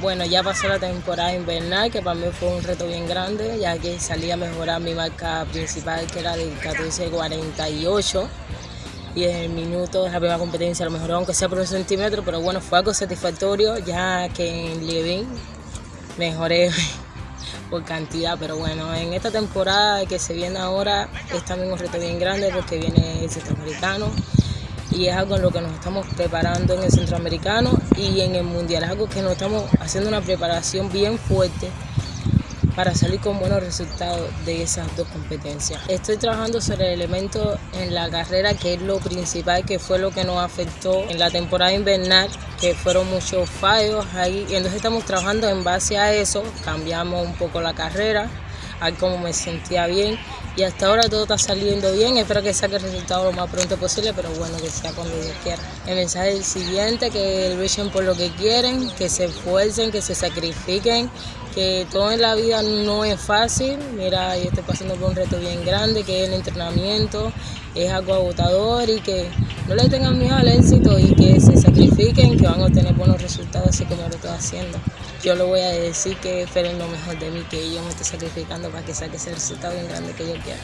Bueno, ya pasó la temporada invernal, que para mí fue un reto bien grande, ya que salí a mejorar mi marca principal, que era de 14.48. Y en el minuto de la primera competencia lo mejoró, aunque sea por un centímetro, pero bueno, fue algo satisfactorio, ya que en Levin mejoré por cantidad, pero bueno, en esta temporada que se viene ahora es también un reto bien grande porque viene el centroamericano y es algo en lo que nos estamos preparando en el centroamericano y en el mundial, es algo que nos estamos haciendo una preparación bien fuerte para salir con buenos resultados de esas dos competencias. Estoy trabajando sobre el elemento en la carrera que es lo principal, que fue lo que nos afectó en la temporada invernal, que fueron muchos fallos ahí, y entonces estamos trabajando en base a eso, cambiamos un poco la carrera, a cómo me sentía bien y hasta ahora todo está saliendo bien, espero que saque el resultado lo más pronto posible, pero bueno, que sea cuando Dios quiera. El mensaje es el siguiente, que luchen por lo que quieren, que se esfuercen, que se sacrifiquen, que todo en la vida no es fácil, mira, yo estoy pasando por un reto bien grande, que es el entrenamiento, es algo agotador y que no le tengan miedo al éxito y que se sacrifiquen, que van a obtener buenos resultados así como lo estoy haciendo. Yo le voy a decir que esperen lo mejor de mí, que yo me estoy sacrificando para que saque ese resultado bien grande que yo quiero.